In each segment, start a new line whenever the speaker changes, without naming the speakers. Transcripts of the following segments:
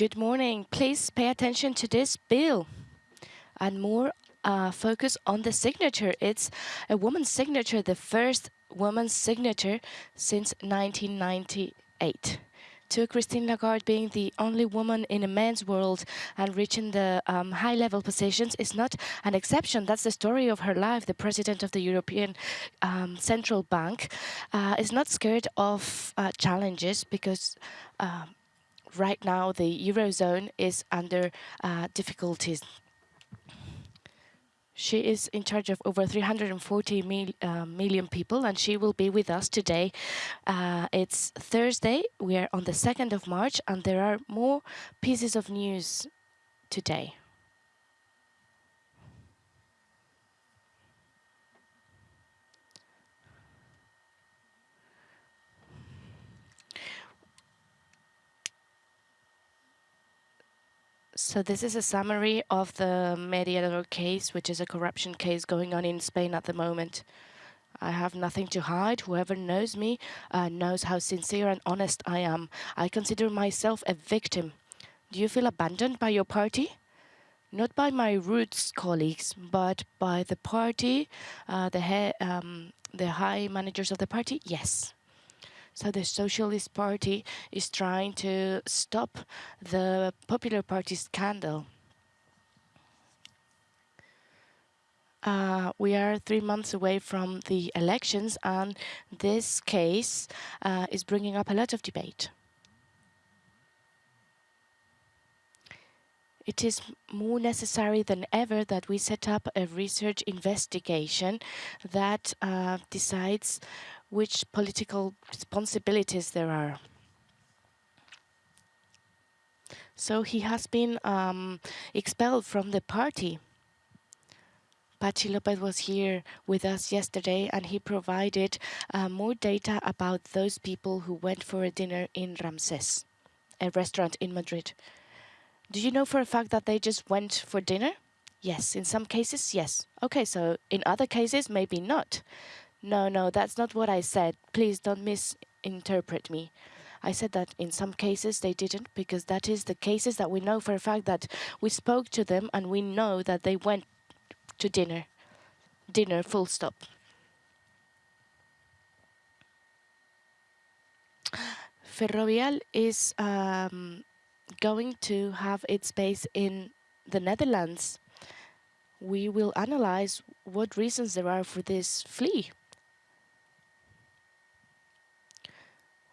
Good morning. Please pay attention to this bill and more uh, focus on the signature. It's a woman's signature, the first woman's signature since 1998 to Christine Lagarde being the only woman in a men's world and reaching the um, high-level positions is not an exception. That's the story of her life. The president of the European um, Central Bank uh, is not scared of uh, challenges because uh, right now the Eurozone is under uh, difficulties. She is in charge of over 340 mil, uh, million people, and she will be with us today. Uh, it's Thursday. We are on the 2nd of March, and there are more pieces of news today. So this is a summary of the Mediador case, which is a corruption case going on in Spain at the moment. I have nothing to hide. Whoever knows me uh, knows how sincere and honest I am. I consider myself a victim. Do you feel abandoned by your party? Not by my roots colleagues, but by the party, uh, the, um, the high managers of the party? Yes. So the Socialist Party is trying to stop the Popular Party scandal. Uh, we are three months away from the elections and this case uh, is bringing up a lot of debate. It is more necessary than ever that we set up a research investigation that uh, decides which political responsibilities there are. So he has been um, expelled from the party. Patxi López was here with us yesterday and he provided uh, more data about those people who went for a dinner in Ramses, a restaurant in Madrid. Do you know for a fact that they just went for dinner? Yes, in some cases, yes. Okay, so in other cases, maybe not. No, no, that's not what I said. Please don't misinterpret me. I said that in some cases they didn't because that is the cases that we know for a fact that we spoke to them and we know that they went to dinner. Dinner, full stop. Ferrovial is um, going to have its base in the Netherlands. We will analyze what reasons there are for this flee.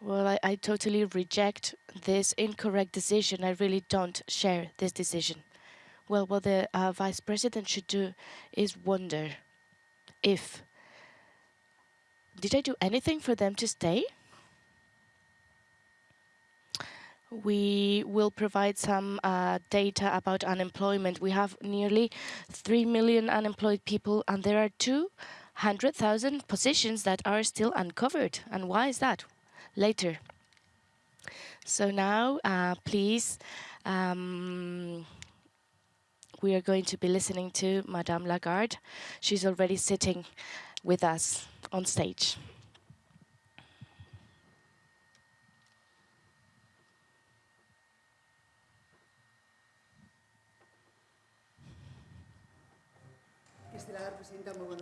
Well, I, I totally reject this incorrect decision. I really don't share this decision. Well, what the uh, vice president should do is wonder if did I do anything for them to stay? We will provide some uh, data about unemployment. We have nearly 3 million unemployed people and there are 200,000 positions that are still uncovered. And why is that? Later. So now, uh, please, um, we are going to be listening to Madame Lagarde. She's already sitting with us on stage.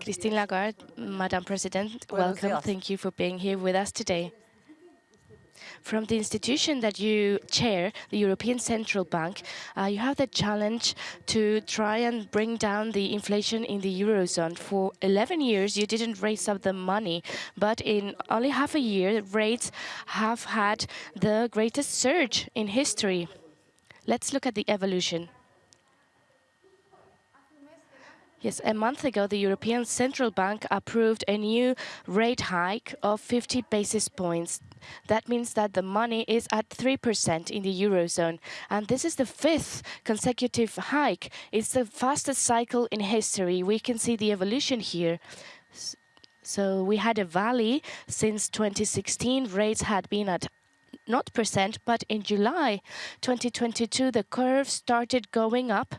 Christine Lagarde, Madam President, welcome. Thank you for being here with us today from the institution that you chair, the European Central Bank, uh, you have the challenge to try and bring down the inflation in the Eurozone. For 11 years, you didn't raise up the money, but in only half a year, rates have had the greatest surge in history. Let's look at the evolution. Yes, a month ago, the European Central Bank approved a new rate hike of 50 basis points. That means that the money is at 3% in the Eurozone. And this is the fifth consecutive hike. It's the fastest cycle in history. We can see the evolution here. So we had a valley since 2016. Rates had been at not percent, but in July 2022, the curve started going up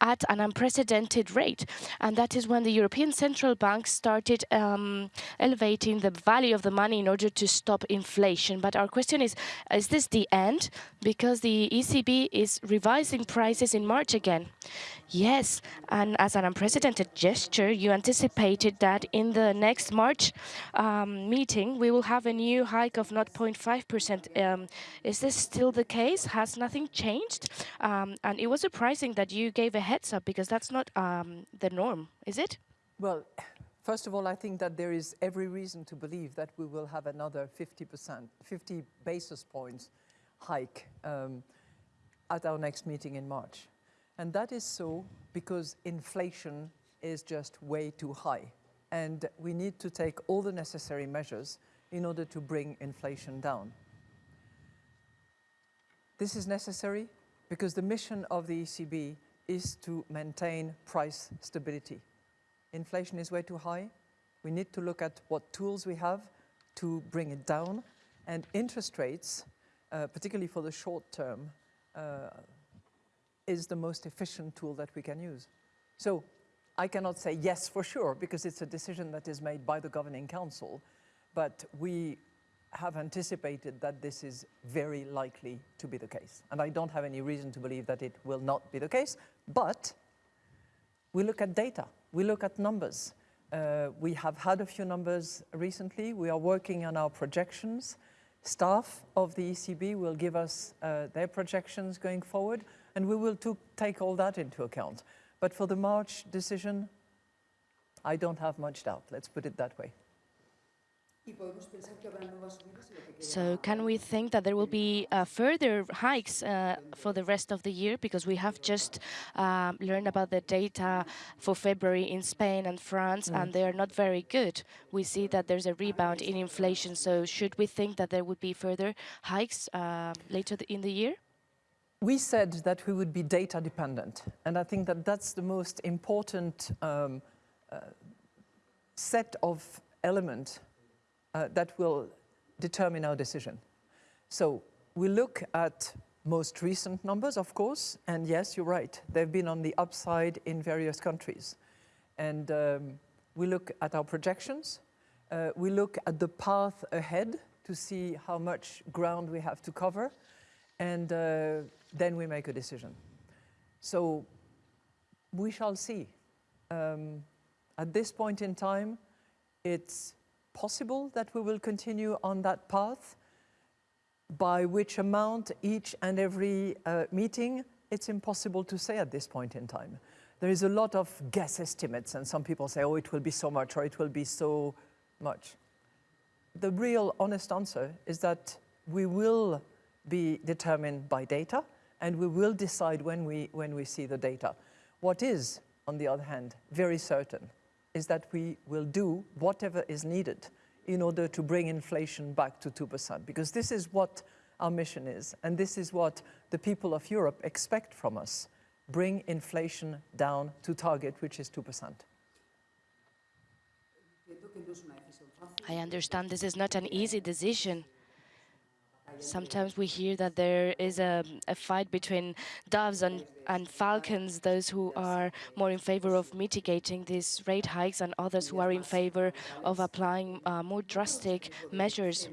at an unprecedented rate. And that is when the European Central Bank started um, elevating the value of the money in order to stop inflation. But our question is, is this the end? Because the ECB is revising prices in March again. Yes, and as an unprecedented gesture, you anticipated that in the next March um, meeting, we will have a new hike of 0.5%. Um, is this still the case? Has nothing changed? Um, and it was surprising that you gave a heads up because that's not um, the norm, is it?
Well, first of all, I think that there is every reason to believe that we will have another 50%, 50 basis points hike um, at our next meeting in March. And that is so because inflation is just way too high. And we need to take all the necessary measures in order to bring inflation down. This is necessary because the mission of the ECB is to maintain price stability. Inflation is way too high. We need to look at what tools we have to bring it down. And interest rates, uh, particularly for the short term, uh, is the most efficient tool that we can use. So I cannot say yes for sure because it's a decision that is made by the governing council, but we have anticipated that this is very likely to be the case. And I don't have any reason to believe that it will not be the case, but we look at data, we look at numbers. Uh, we have had a few numbers recently. We are working on our projections. Staff of the ECB will give us uh, their projections going forward and we will take all that into account. But for the March decision, I don't have much doubt, let's put it that way.
So can we think that there will be uh, further hikes uh, for the rest of the year? Because we have just um, learned about the data for February in Spain and France, mm. and they are not very good. We see that there's a rebound in inflation. So should we think that there would be further hikes uh, later in the year?
We said that we would be data dependent, and I think that that's the most important um, uh, set of elements uh, that will determine our decision. So we look at most recent numbers, of course, and yes, you're right, they've been on the upside in various countries. And um, we look at our projections, uh, we look at the path ahead to see how much ground we have to cover, and uh, then we make a decision. So we shall see. Um, at this point in time, it's possible that we will continue on that path. By which amount each and every uh, meeting, it's impossible to say at this point in time. There is a lot of guess estimates and some people say, oh, it will be so much or it will be so much. The real honest answer is that we will be determined by data, and we will decide when we, when we see the data. What is, on the other hand, very certain is that we will do whatever is needed in order to bring inflation back to 2%, because this is what our mission is, and this is what the people of Europe expect from us. Bring inflation down to target, which is 2%.
I understand this is not an easy decision. Sometimes we hear that there is a, a fight between doves and, and falcons, those who are more in favor of mitigating these rate hikes and others who are in favor of applying uh, more drastic measures.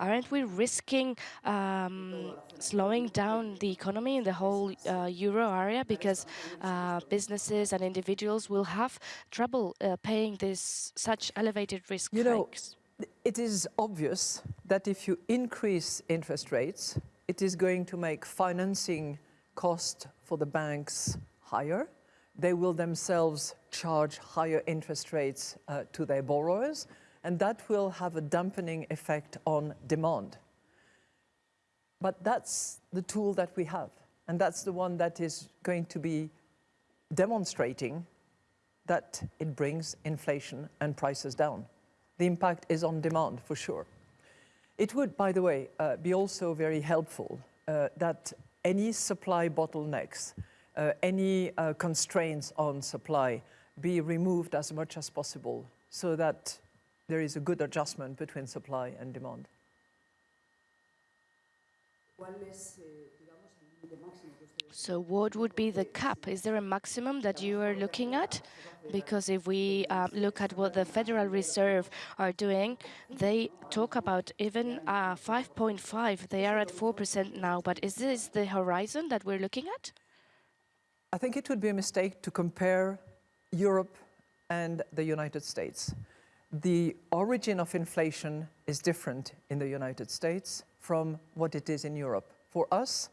Aren't we risking um, slowing down the economy in the whole uh, euro area because uh, businesses and individuals will have trouble uh, paying this such elevated risk
you
hikes?
Know, it is obvious that if you increase interest rates, it is going to make financing cost for the banks higher. They will themselves charge higher interest rates uh, to their borrowers, and that will have a dampening effect on demand. But that's the tool that we have, and that's the one that is going to be demonstrating that it brings inflation and prices down the impact is on demand for sure. It would, by the way, uh, be also very helpful uh, that any supply bottlenecks, uh, any uh, constraints on supply be removed as much as possible so that there is a good adjustment between supply and demand.
So what would be the cap? Is there a maximum that you are looking at? Because if we um, look at what the Federal Reserve are doing, they talk about even uh, 5.5. They are at 4% now. But is this the horizon that we're looking at?
I think it would be a mistake to compare Europe and the United States. The origin of inflation is different in the United States from what it is in Europe. For us,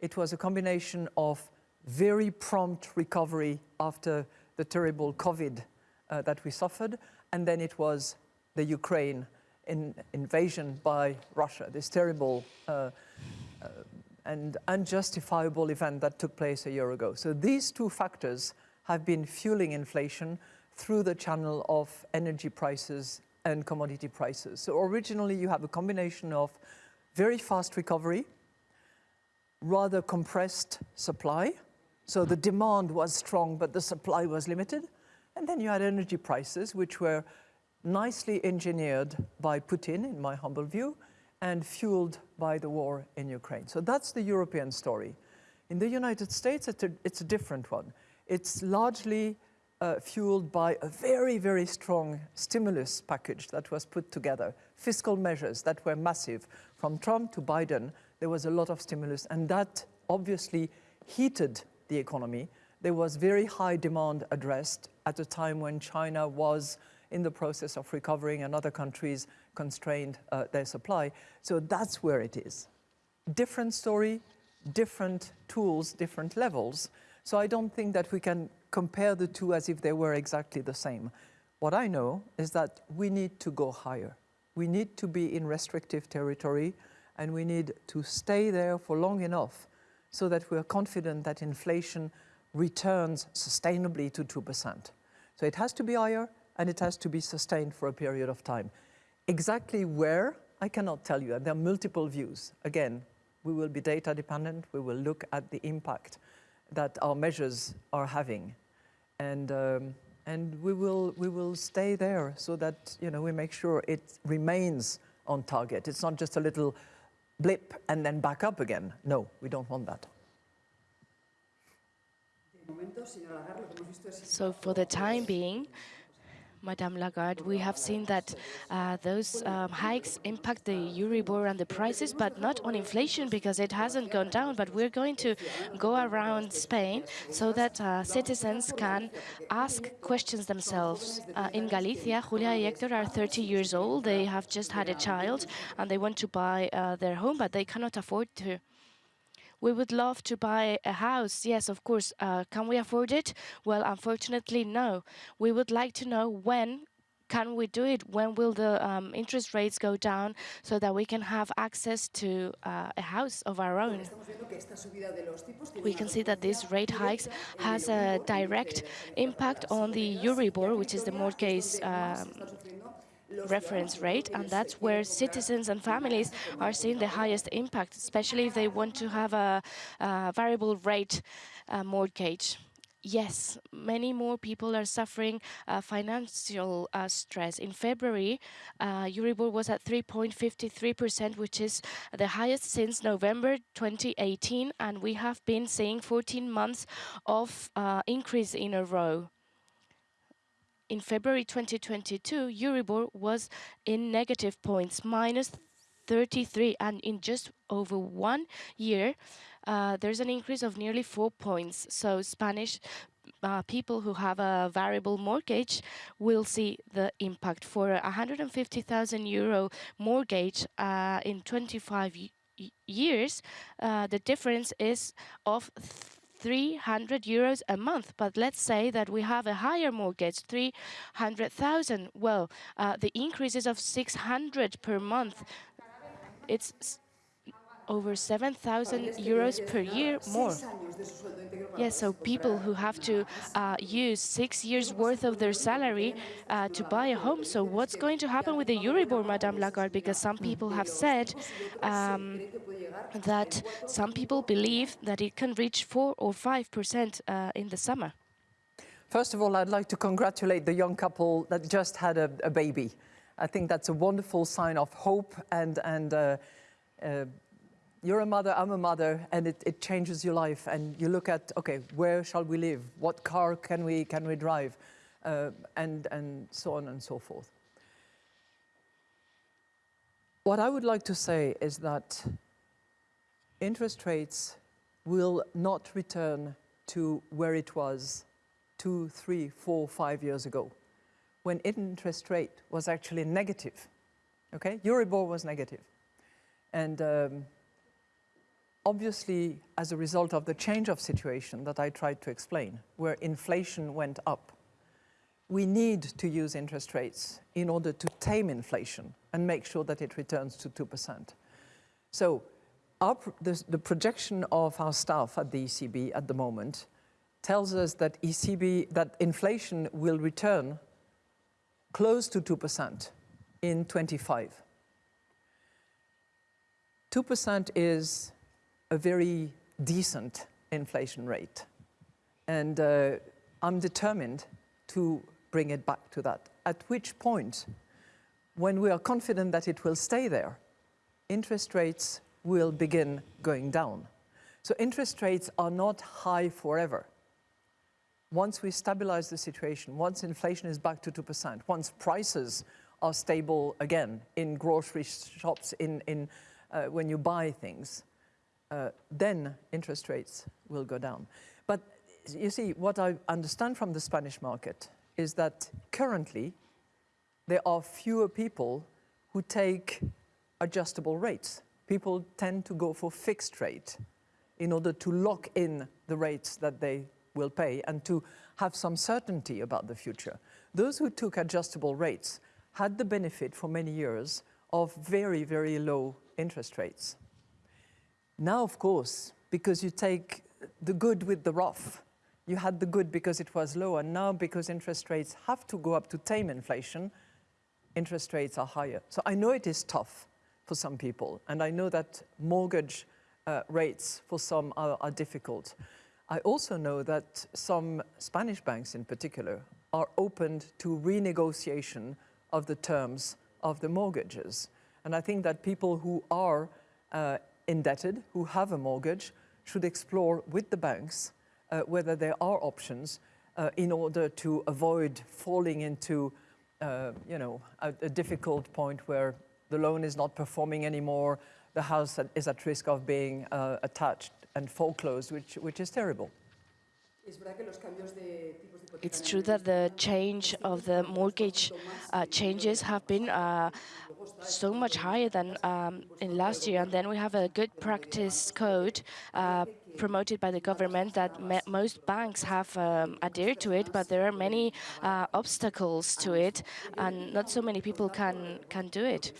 it was a combination of very prompt recovery after the terrible COVID uh, that we suffered, and then it was the Ukraine in, invasion by Russia, this terrible uh, uh, and unjustifiable event that took place a year ago. So these two factors have been fueling inflation through the channel of energy prices and commodity prices. So originally you have a combination of very fast recovery, rather compressed supply. So the demand was strong, but the supply was limited. And then you had energy prices, which were nicely engineered by Putin, in my humble view, and fueled by the war in Ukraine. So that's the European story. In the United States, it's a, it's a different one. It's largely uh, fueled by a very, very strong stimulus package that was put together, fiscal measures that were massive. From Trump to Biden, there was a lot of stimulus, and that obviously heated the economy. There was very high demand addressed at a time when China was in the process of recovering and other countries constrained uh, their supply. So that's where it is. Different story, different tools, different levels. So I don't think that we can compare the two as if they were exactly the same. What I know is that we need to go higher. We need to be in restrictive territory and we need to stay there for long enough so that we're confident that inflation returns sustainably to 2%. So it has to be higher and it has to be sustained for a period of time. Exactly where, I cannot tell you, there are multiple views. Again, we will be data dependent, we will look at the impact that our measures are having. And, um, and we, will, we will stay there so that you know, we make sure it remains on target. It's not just a little blip and then back up again. No, we don't want that.
So for the time being, Madame Lagarde, we have seen that uh, those um, hikes impact the Euribor and the prices, but not on inflation because it hasn't gone down. But we're going to go around Spain so that uh, citizens can ask questions themselves. Uh, in Galicia, Julia and Hector are 30 years old. They have just had a child and they want to buy uh, their home, but they cannot afford to. We would love to buy a house. Yes, of course. Uh, can we afford it? Well, unfortunately, no. We would like to know when can we do it? When will the um, interest rates go down so that we can have access to uh, a house of our own? We can see that these rate hikes has a direct impact on the Euribor, which is the mortgage um, reference rate, and that's where citizens and families are seeing the highest impact, especially if they want to have a, a variable rate uh, mortgage. Yes, many more people are suffering uh, financial uh, stress. In February, uh, Euribor was at 3.53%, which is the highest since November 2018, and we have been seeing 14 months of uh, increase in a row in February 2022, Euribor was in negative points, minus 33, and in just over one year, uh, there's an increase of nearly four points. So Spanish uh, people who have a variable mortgage will see the impact. For a 150,000 euro mortgage uh, in 25 years, uh, the difference is of 300 euros a month. But let's say that we have a higher mortgage, 300,000. Well, uh, the increase is of 600 per month. It's over 7,000 euros per year more. Yes, so people who have to uh, use six years worth of their salary uh, to buy a home. So what's going to happen with the Euribor, Madame Lagarde? Because some people have said um, that some people believe that it can reach 4 or 5% uh, in the summer.
First of all, I'd like to congratulate the young couple that just had a, a baby. I think that's a wonderful sign of hope and, and uh, uh, you're a mother, I'm a mother, and it, it changes your life. And you look at, okay, where shall we live? What car can we, can we drive? Uh, and, and so on and so forth. What I would like to say is that interest rates will not return to where it was two, three, four, five years ago, when interest rate was actually negative. Okay, Euribor was negative. And um, obviously, as a result of the change of situation that I tried to explain, where inflation went up, we need to use interest rates in order to tame inflation and make sure that it returns to 2%. So our, the, the projection of our staff at the ECB at the moment tells us that ECB, that inflation will return close to 2% in 25. 2% is a very decent inflation rate. And uh, I'm determined to bring it back to that. At which point, when we are confident that it will stay there, interest rates will begin going down. So interest rates are not high forever. Once we stabilize the situation, once inflation is back to 2%, once prices are stable again in grocery shops, in, in, uh, when you buy things, uh, then interest rates will go down. But you see, what I understand from the Spanish market is that currently there are fewer people who take adjustable rates. People tend to go for fixed rate in order to lock in the rates that they will pay and to have some certainty about the future. Those who took adjustable rates had the benefit for many years of very, very low interest rates. Now, of course, because you take the good with the rough, you had the good because it was low, and now because interest rates have to go up to tame inflation, interest rates are higher. So I know it is tough for some people, and I know that mortgage uh, rates for some are, are difficult. I also know that some Spanish banks in particular are open to renegotiation of the terms of the mortgages. And I think that people who are uh, indebted, who have a mortgage, should explore with the banks uh, whether there are options uh, in order to avoid falling into, uh, you know, a, a, difficult point where the loan is not performing anymore, the house is at risk of being uh, attached and foreclosed, which, which is terrible.
It's true that the change of the mortgage uh, changes have been uh, so much higher than um, in last year. And then we have a good practice code uh, promoted by the government that most banks have um, adhered to it, but there are many uh, obstacles to it, and not so many people can, can do it.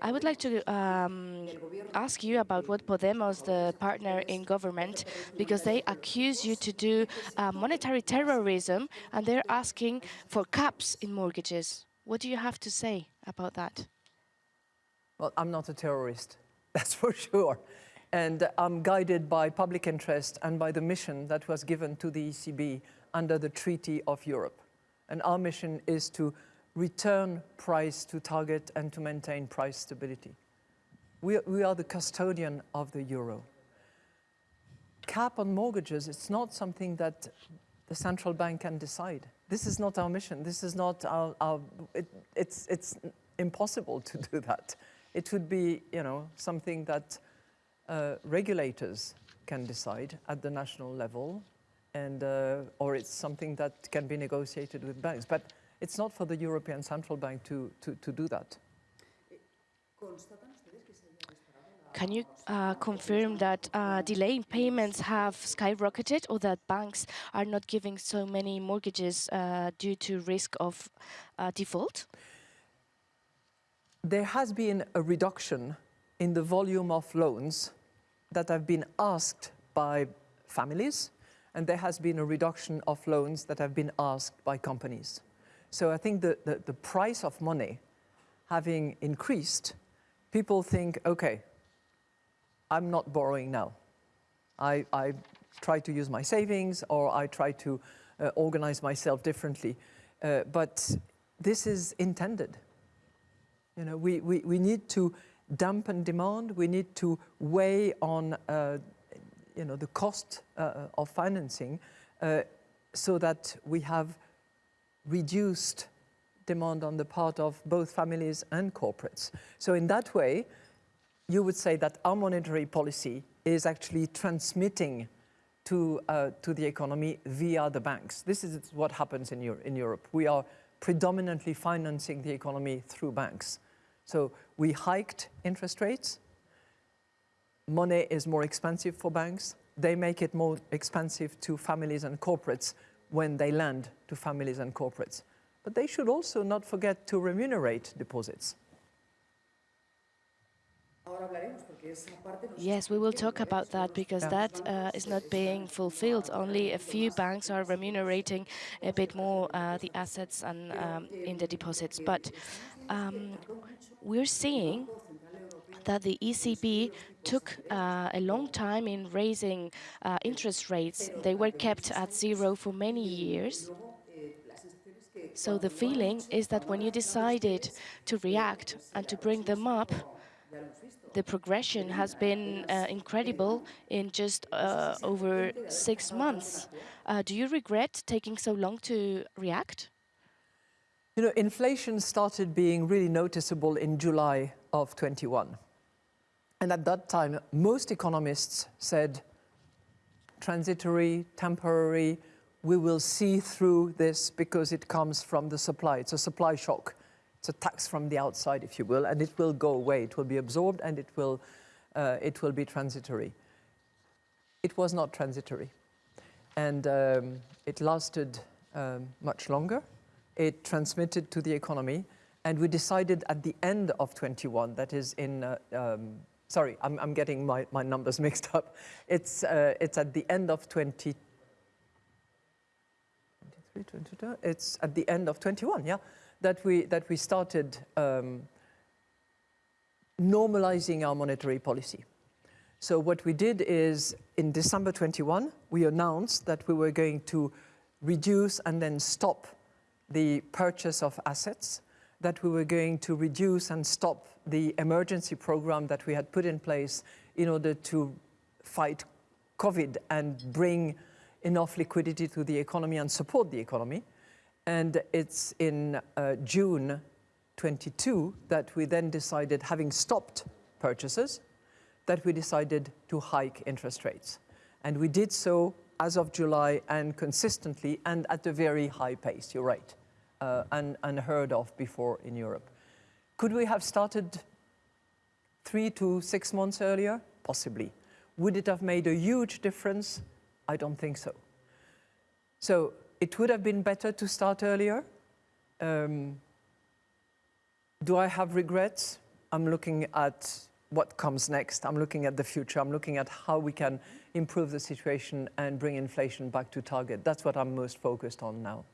I would like to um, ask you about what Podemos, the partner in government, because they accuse you to do uh, monetary terrorism and they're asking for caps in mortgages. What do you have to say about that?
Well, I'm not a terrorist, that's for sure. And I'm guided by public interest and by the mission that was given to the ECB under the Treaty of Europe. And our mission is to return price to target and to maintain price stability. We, we are the custodian of the euro. Cap on mortgages, it's not something that the central bank can decide. This is not our mission. This is not our, our it, it's, it's impossible to do that. It would be, you know, something that uh, regulators can decide at the national level, and, uh, or it's something that can be negotiated with banks. But it's not for the European Central Bank to, to, to do that.
Can you uh, confirm that uh, delaying payments have skyrocketed or that banks are not giving so many mortgages uh, due to risk of uh, default?
There has been a reduction in the volume of loans that have been asked by families, and there has been a reduction of loans that have been asked by companies. So I think the, the, the price of money having increased, people think, okay, I'm not borrowing now. I, I try to use my savings or I try to uh, organize myself differently. Uh, but this is intended. You know, we, we, we need to dampen demand. We need to weigh on uh, you know, the cost uh, of financing uh, so that we have reduced demand on the part of both families and corporates. So in that way, you would say that our monetary policy is actually transmitting to, uh, to the economy via the banks. This is what happens in, Euro in Europe. We are predominantly financing the economy through banks. So we hiked interest rates. Money is more expensive for banks. They make it more expensive to families and corporates when they lend to families and corporates. But they should also not forget to remunerate deposits.
Yes, we will talk about that because that uh, is not being fulfilled. Only a few banks are remunerating a bit more uh, the assets and um, in the deposits. But um, we're seeing that the ECB took uh, a long time in raising uh, interest rates. They were kept at zero for many years. So the feeling is that when you decided to react and to bring them up, the progression has been uh, incredible in just uh, over six months. Uh, do you regret taking so long to react?
You know, inflation started being really noticeable in July of 21. And at that time, most economists said transitory, temporary, we will see through this because it comes from the supply. It's a supply shock. It's a tax from the outside, if you will, and it will go away. It will be absorbed and it will, uh, it will be transitory. It was not transitory. And um, it lasted um, much longer. It transmitted to the economy. And we decided at the end of 21, that is in, uh, um, sorry, I'm, I'm, getting my, my numbers mixed up. It's, uh, it's at the end of 20, 23, 22, it's at the end of 21, yeah that we, that we started um, normalizing our monetary policy. So what we did is in December 21, we announced that we were going to reduce and then stop the purchase of assets, that we were going to reduce and stop the emergency program that we had put in place in order to fight COVID and bring enough liquidity to the economy and support the economy. And it's in uh, June 22 that we then decided, having stopped purchases, that we decided to hike interest rates. And we did so as of July and consistently and at a very high pace, you're right, uh, and unheard of before in Europe. Could we have started three to six months earlier? Possibly. Would it have made a huge difference? I don't think so. So it would have been better to start earlier. Um, do I have regrets? I'm looking at what comes next. I'm looking at the future. I'm looking at how we can improve the situation and bring inflation back to target. That's what I'm most focused on now.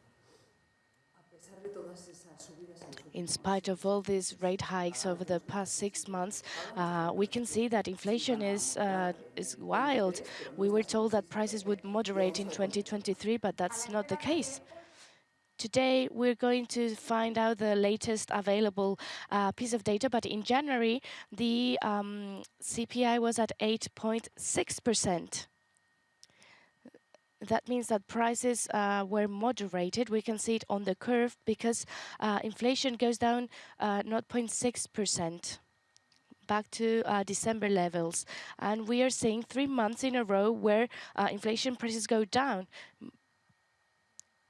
In spite of all these rate hikes over the past six months, uh, we can see that inflation is uh, is wild. We were told that prices would moderate in 2023, but that's not the case. Today, we're going to find out the latest available uh, piece of data, but in January, the um, CPI was at 8.6 percent that means that prices uh, were moderated. We can see it on the curve because uh, inflation goes down 0.6% uh, back to uh, December levels. And we are seeing three months in a row where uh, inflation prices go down.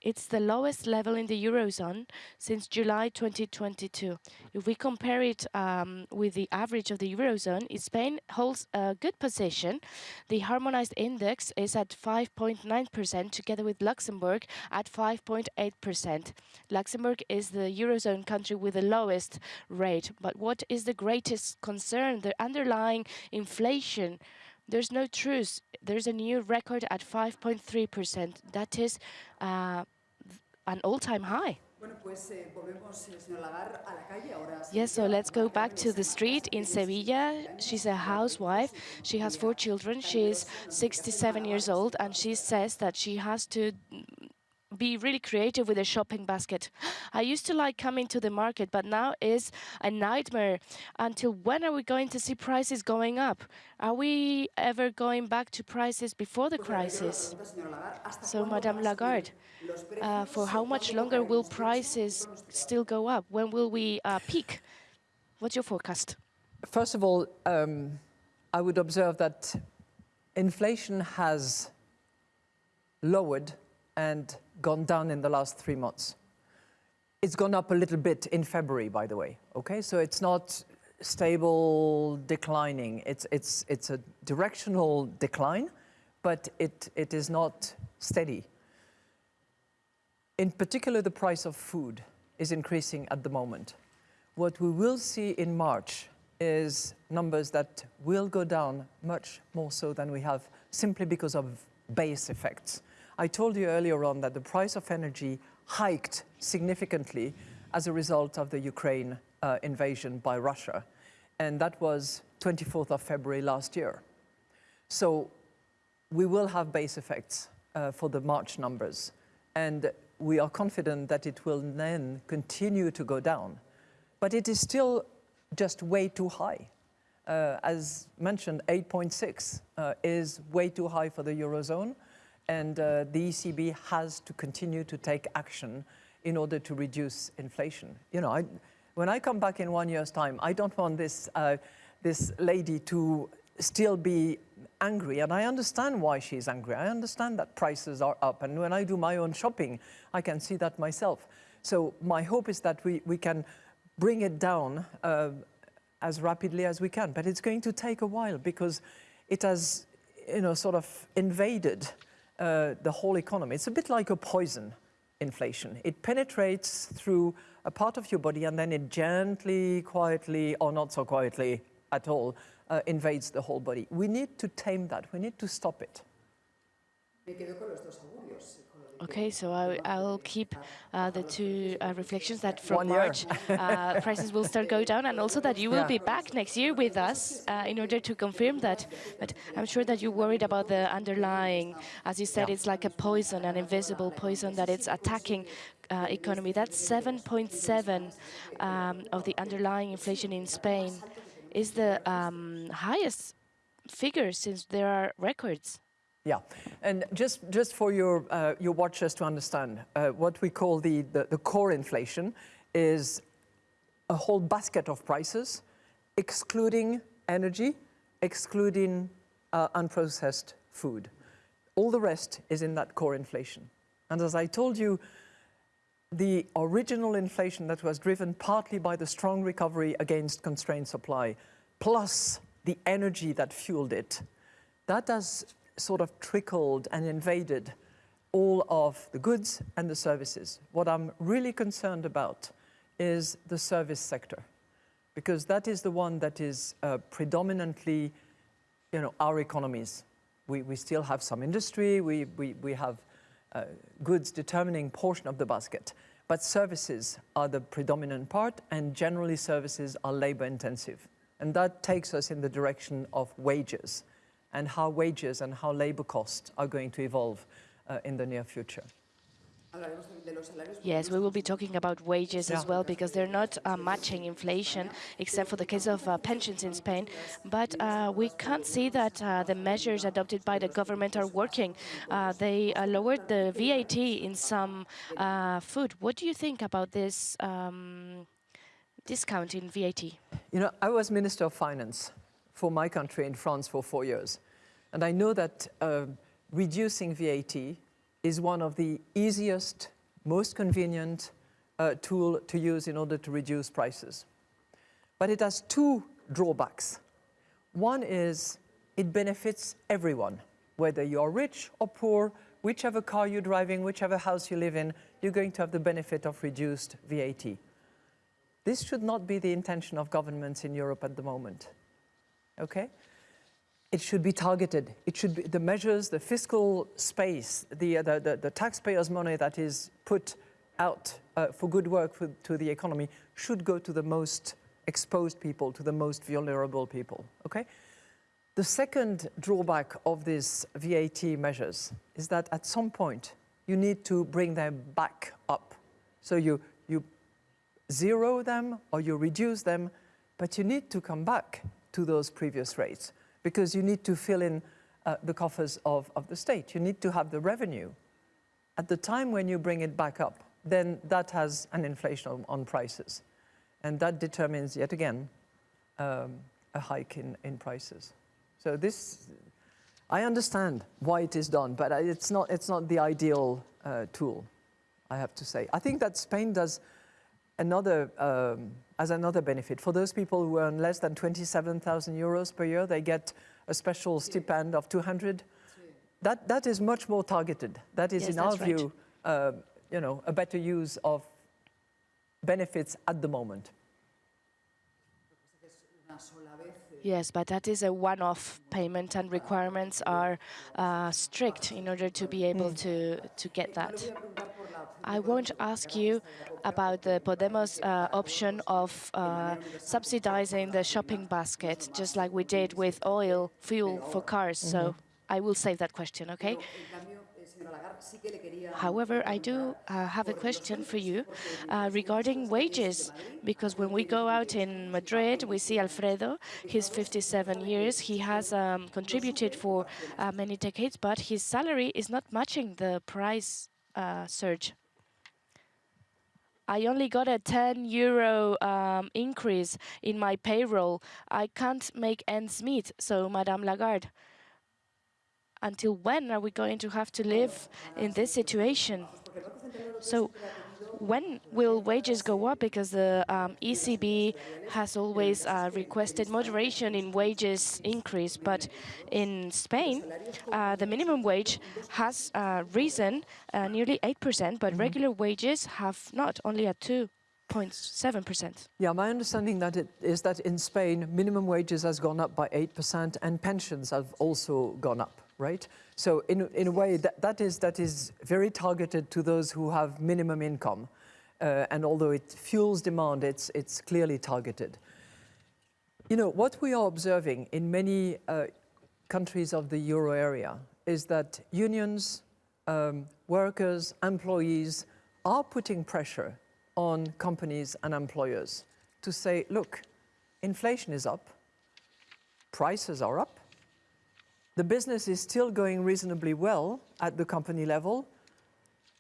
It's the lowest level in the Eurozone since July 2022. If we compare it um, with the average of the Eurozone, Spain holds a good position. The harmonized index is at 5.9%, together with Luxembourg at 5.8%. Luxembourg is the Eurozone country with the lowest rate. But what is the greatest concern? The underlying inflation there's no truce. There's a new record at 5.3%. That is uh, an all-time high. Yes, so let's go back to the street in Sevilla. She's a housewife. She has four children. She's 67 years old, and she says that she has to be really creative with a shopping basket. I used to like coming to the market, but now is a nightmare. Until when are we going to see prices going up? Are we ever going back to prices before the crisis? So, Madame Lagarde, uh, for how much longer will prices still go up? When will we uh, peak? What's your forecast?
First of all, um, I would observe that inflation has lowered and gone down in the last three months. It's gone up a little bit in February, by the way. Okay, so it's not stable declining. It's it's it's a directional decline, but it it is not steady. In particular, the price of food is increasing at the moment. What we will see in March is numbers that will go down much more so than we have simply because of base effects. I told you earlier on that the price of energy hiked significantly as a result of the Ukraine uh, invasion by Russia. And that was 24th of February last year. So we will have base effects uh, for the March numbers. And we are confident that it will then continue to go down. But it is still just way too high. Uh, as mentioned, 8.6 uh, is way too high for the Eurozone, and uh, the ECB has to continue to take action in order to reduce inflation. You know, I, when I come back in one year's time, I don't want this, uh, this lady to still be angry, and I understand why she's angry. I understand that prices are up, and when I do my own shopping, I can see that myself. So my hope is that we, we can bring it down uh, as rapidly as we can. But it's going to take a while because it has, you know, sort of invaded uh, the whole economy. It's a bit like a poison, inflation. It penetrates through a part of your body and then it gently, quietly, or not so quietly at all, uh, invades the whole body. We need to tame that. We need to stop it.
Okay, so I, will keep uh, the two uh, reflections that from
One
March uh, prices will start go down, and also that you will
Yeah.
be back next year with us uh, in order to confirm that. But I'm sure that you're worried about the underlying, as you said,
Yeah.
it's like a poison, an invisible poison that it's attacking uh, economy. That's 7.7 um, of the underlying inflation in Spain is the um, highest figure since there are records.
Yeah, and just, just for your, uh, your watchers to understand, uh, what we call the, the, the core inflation is a whole basket of prices, excluding energy, excluding uh, unprocessed food. All the rest is in that core inflation. And as I told you, the original inflation that was driven partly by the strong recovery against constrained supply, plus the energy that fueled it, that has sort of trickled and invaded all of the goods and the services. What I'm really concerned about is the service sector, because that is the one that is uh, predominantly, you know, our economies. We, we still have some industry, we, we, we have uh, goods determining portion of the basket, but services are the predominant part, and generally services are labor intensive. And that takes us in the direction of wages and how wages and how labor costs are going to evolve uh, in the near future.
Yes, we will be talking about wages as well because they're not uh, matching inflation, except for the case of uh, pensions in Spain. But uh, we can't see that uh, the measures adopted by the government are working. Uh, they uh, lowered the VAT in some uh, food. What do you think about this um, discount in VAT?
You know, I was Minister of Finance for my country in France for four years. And I know that uh, reducing VAT is one of the easiest, most convenient uh, tool to use in order to reduce prices. But it has two drawbacks. One is it benefits everyone, whether you are rich or poor, whichever car you're driving, whichever house you live in, you're going to have the benefit of reduced VAT. This should not be the intention of governments in Europe at the moment. Okay? It should be targeted. It should be the measures, the fiscal space, the, uh, the, the, the taxpayers' money that is put out uh, for good work for, to the economy should go to the most exposed people, to the most vulnerable people. Okay? The second drawback of these VAT measures is that at some point you need to bring them back up. So you, you zero them or you reduce them, but you need to come back to those previous rates because you need to fill in uh, the coffers of, of the state. You need to have the revenue. At the time when you bring it back up, then that has an inflation on, prices. And that determines, yet again, um, a hike in, in prices. So this, I understand why it is done, but it's not, it's not the ideal uh, tool, I have to say. I think that Spain does another, um, as another benefit. For those people who earn less than 27,000 euros per year, they get a special stipend of 200. That, that is much more targeted. That is,
Yes,
in our
that's right.
view, uh, you know, a better use of benefits at the moment.
Yes, but that is a one-off payment, and requirements are uh, strict in order to be able to to get that. I won't ask you about the Podemos uh, option of uh, subsidizing the shopping basket, just like we did with oil, fuel for cars. So I will save that question, okay? However, I do uh, have a question for you uh, regarding wages, because when we go out in Madrid, we see Alfredo. He's 57 years. He has um, contributed for uh, many decades, but his salary is not matching the price uh, surge. I only got a 10 euro um, increase in my payroll. I can't make ends meet. So, Madame Lagarde, until when are we going to have to live in this situation? So, when will wages go up? Because the um, ECB has always uh, requested moderation in wages increase, but in Spain, uh, the minimum wage has uh, risen uh, nearly 8%, but regular wages have not, only at 2.7%.
Yeah, my understanding that it is that in Spain, minimum wages has gone up by 8% and pensions have also gone up, right? So in, in a way, that, that, is, that is very targeted to those who have minimum income. Uh, and although it fuels demand, it's, it's clearly targeted. You know, what we are observing in many uh, countries of the euro area is that unions, um, workers, employees are putting pressure on companies and employers to say, look, inflation is up, prices are up, the business is still going reasonably well at the company level.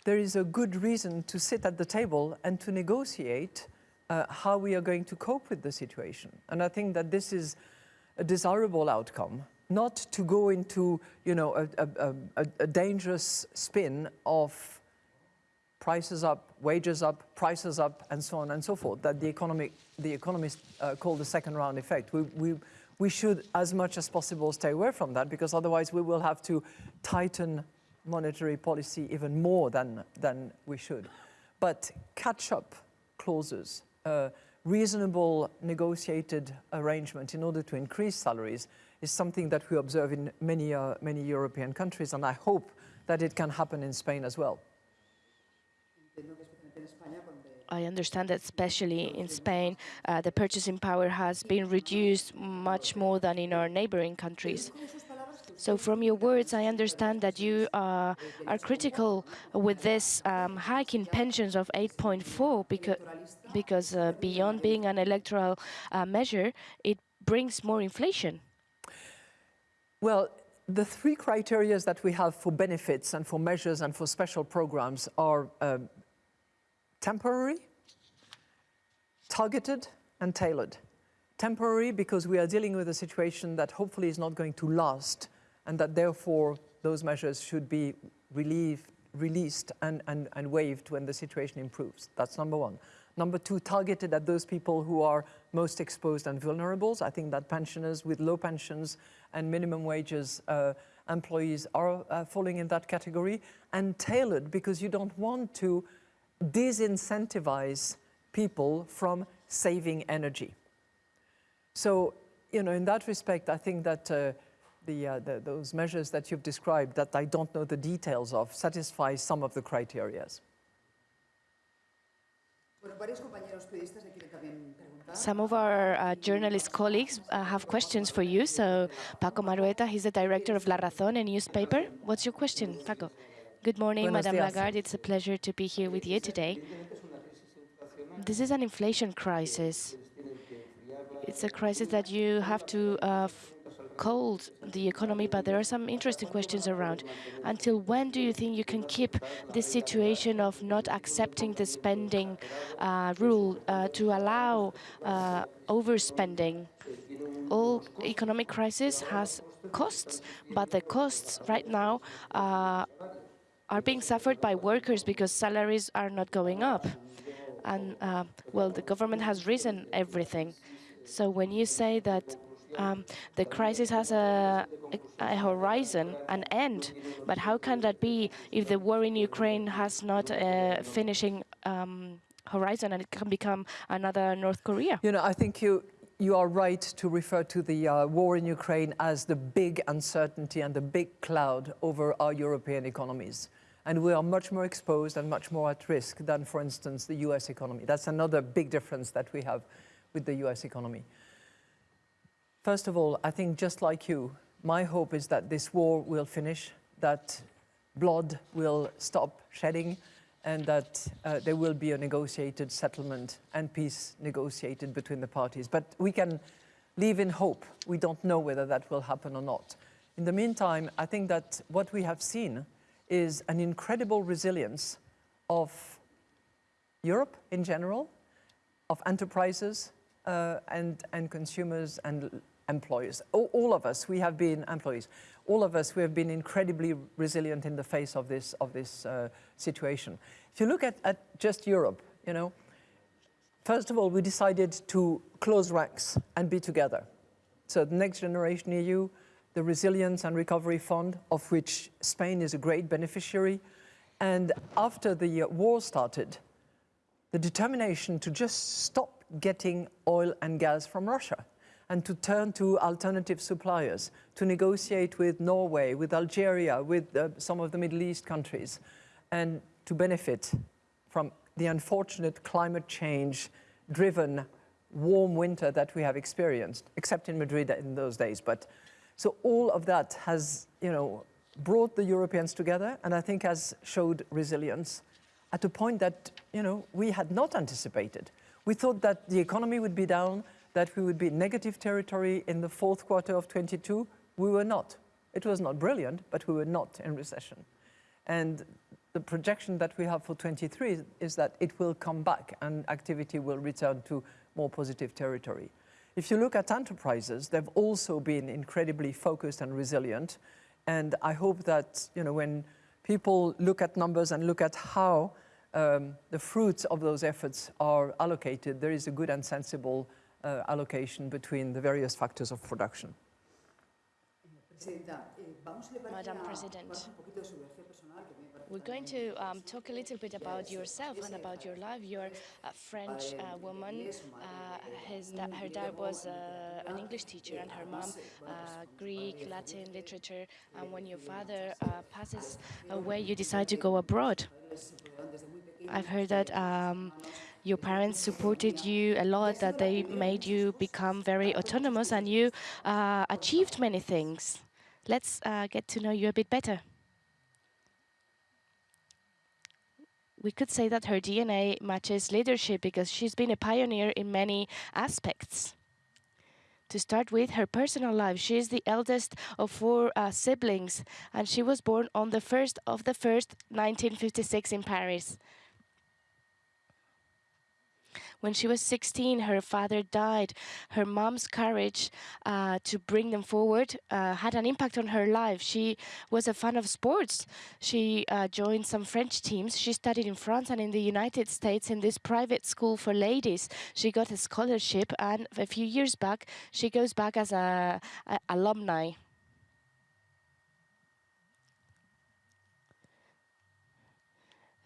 There is a good reason to sit at the table and to negotiate uh, how we are going to cope with the situation. And I think that this is a desirable outcome, not to go into you know, a, a, a, a dangerous spin of prices up, wages up, prices up, and so on and so forth, that the, economic, the economists uh, call the second round effect. We, we, we should, as much as possible, stay away from that, because otherwise we will have to tighten monetary policy even more than, than we should. But catch-up clauses, uh, reasonable negotiated arrangement in order to increase salaries is something that we observe in many, uh, many European countries, and I hope that it can happen in Spain as well.
I understand that especially in Spain, uh, the purchasing power has been reduced much more than in our neighboring countries. So from your words, I understand that you uh, are critical with this um, hike in pensions of 8.4 because, because uh, beyond being an electoral uh, measure, it brings more inflation.
Well, the three criteria that we have for benefits and for measures and for special programs are um, temporary, targeted, and tailored. Temporary because we are dealing with a situation that hopefully is not going to last and that therefore those measures should be relieved, released and, and, and waived when the situation improves. That's number one. Number two, targeted at those people who are most exposed and vulnerable. I think that pensioners with low pensions and minimum wages uh, employees are uh, falling in that category. And tailored because you don't want to disincentivize people from saving energy. So, you know, in that respect, I think that uh, the, uh, the, those measures that you've described, that I don't know the details of, satisfy some of the criteria.
Some of our uh, journalist colleagues uh, have questions for you. So, Paco Marhuenda, he's the director of La Razón, a newspaper. What's your question, Paco? Good morning, Madame. Lagarde. It's a pleasure to be here with you today. This is an inflation crisis. It's a crisis that you have to uh, f- cold the economy, but there are some interesting questions around. Until when do you think you can keep this situation of not accepting the spending uh, rule uh, to allow uh, overspending? All economic crisis has costs, but the costs right now uh, are being suffered by workers because salaries are not going up. And, uh, well, the government has risen everything. So when you say that um, the crisis has a, a, a horizon, an end, but how can that be if the war in Ukraine has not a finishing um, horizon and it can become another North Korea?
You know, I think you, you are right to refer to the uh, war in Ukraine as the big uncertainty and the big cloud over our European economies. And we are much more exposed and much more at risk than, for instance, the US economy. That's another big difference that we have with the US economy. First of all, I think just like you, my hope is that this war will finish, that blood will stop shedding, and that uh, there will be a negotiated settlement and peace negotiated between the parties. But we can live in hope. We don't know whether that will happen or not. In the meantime, I think that what we have seen is an incredible resilience of Europe in general, of enterprises uh, and, and consumers and employers. All, all, of us, we have been employees. All of us, we have been incredibly resilient in the face of this, of this uh, situation. If you look at, at just Europe, you know, first of all, we decided to close ranks and be together. So the Next Generation EU, the Resilience and Recovery Fund, of which Spain is a great beneficiary. And after the war started, the determination to just stop getting oil and gas from Russia and to turn to alternative suppliers, to negotiate with Norway, with Algeria, with uh, some of the Middle East countries, and to benefit from the unfortunate climate change driven warm winter that we have experienced, except in Madrid in those days. But so all of that has, you know, brought the Europeans together and I think has showed resilience at a point that, you know, we had not anticipated. We thought that the economy would be down, that we would be in negative territory in the fourth quarter of 22. We were not. It was not brilliant, but we were not in recession. And the projection that we have for 23 is that it will come back and activity will return to more positive territory. If you look at enterprises, they've also been incredibly focused and resilient. And I hope that, you know, when people look at numbers and look at how um, the fruits of those efforts are allocated, there is a good and sensible uh, allocation between the various factors of production.
Madam President, we're going to um, talk a little bit about yourself and about your life. You're a French uh, woman. Uh, his da her dad was uh, an English teacher and her mom Greek, Latin literature. And when your father passes away, you decide to go abroad. I've heard that um, your parents supported you a lot, that they made you become very autonomous and you uh, achieved many things. Let's uh, get to know you a bit better. We could say that her DNA matches leadership because she's been a pioneer in many aspects. To start with, her personal life. She is the eldest of four uh, siblings, and she was born on the 1st of the 1st, 1956 in Paris. When she was 16, her father died. Her mom's courage uh, to bring them forward uh, had an impact on her life. She was a fan of sports. She uh, joined some French teams. She studied in France and in the United States in this private school for ladies. She got a scholarship, and a few years back, she goes back as a, a alumni.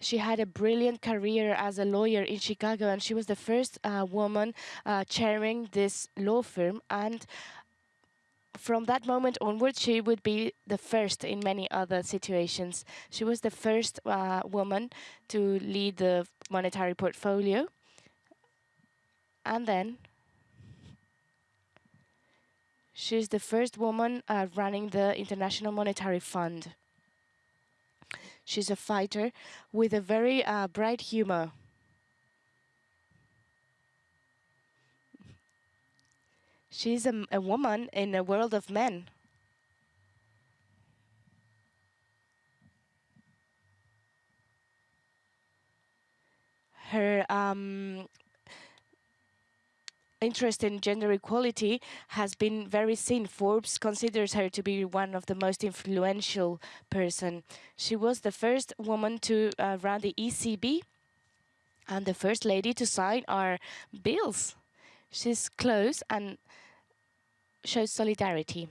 She had a brilliant career as a lawyer in Chicago, and she was the first uh, woman uh, chairing this law firm. And from that moment onward, she would be the first in many other situations. She was the first uh, woman to lead the monetary portfolio. And then she's the first woman uh, running the International Monetary Fund. She's a fighter with a very uh, bright humor. She's a, a woman in a world of men. Her um, interest in gender equality has been very seen. Forbes considers her to be one of the most influential person. She was the first woman to uh, run the ECB and the first lady to sign our bills. She's close and shows solidarity.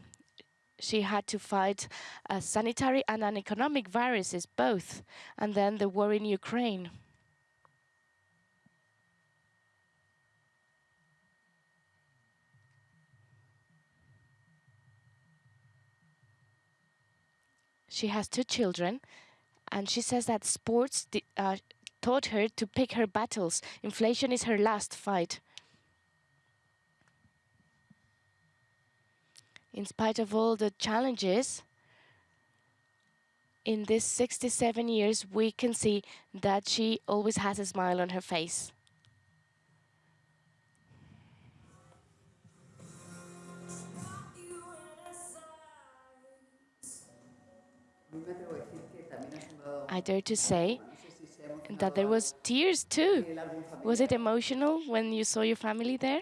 She had to fight a sanitary and an economic viruses, both, and then the war in Ukraine. She has two children, and she says that sports uh, taught her to pick her battles. Inflation is her last fight. In spite of all the challenges, in these 67 years, we can see that she always has a smile on her face. I dare to say that there was tears too. Was it emotional when you saw your family there?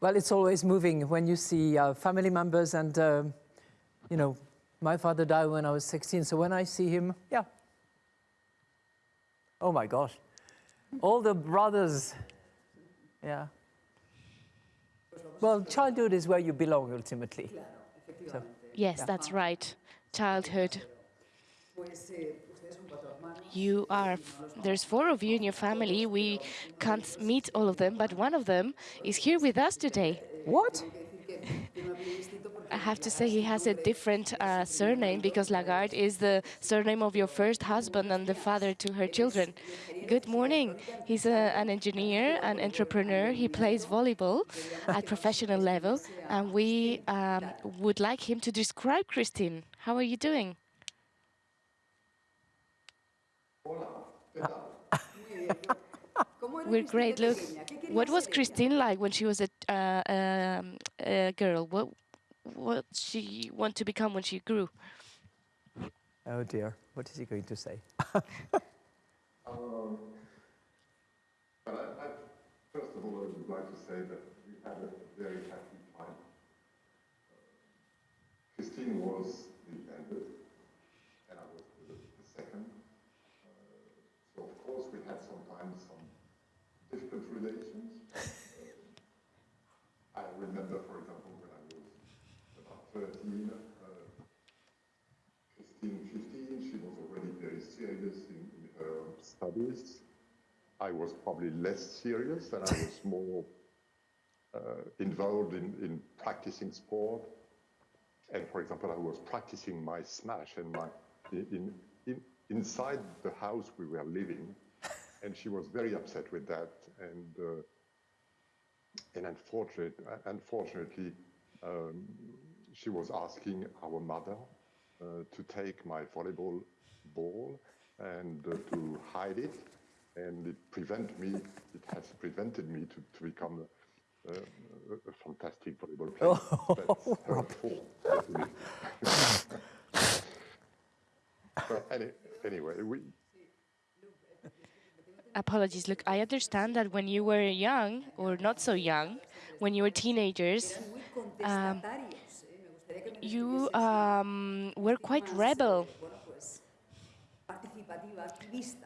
Well, it's always moving when you see uh, family members and, uh, you know, my father died when I was 16, so when I see him, yeah. Oh my gosh. All the brothers, yeah. Well, childhood is where you belong ultimately.
So. Yes, that's right. Childhood. You are, there's four of you in your family. We can't meet all of them, but one of them is here with us today.
What?
I have to say he has a different uh, surname because Lagarde is the surname of your first husband and the father to her children. Good morning. He's a, an engineer, an entrepreneur. He plays volleyball at professional level, and we um, would like him to describe Christine. How are you doing? We're great. Look, what was Christine like when she was a, uh, um, a girl? What what she want to become when she grew?
Oh dear, what is he going to say?
um, but I, I, first of all, I would like to say that we had a very happy time. Christine was the eldest, and I was the, the second. Uh, so of course we had sometimes some relations. I remember, for example, when 13, uh, 15, 15, she was already very serious in, in, her studies. I was probably less serious and I was more uh, involved in, in practicing sport. And for example, I was practicing my smash and my in, in, inside the house we were living. And she was very upset with that. And, uh, and unfortunate, unfortunately, um, she was asking our mother uh, to take my volleyball ball and uh, to hide it, and it prevent me. It has prevented me to, to become a, a, a fantastic volleyball player. Oh. That's her fault. but any, anyway, we.
Apologies. Look, I understand that when you were young, or not so young, when you were teenagers, um, you um, were quite rebel.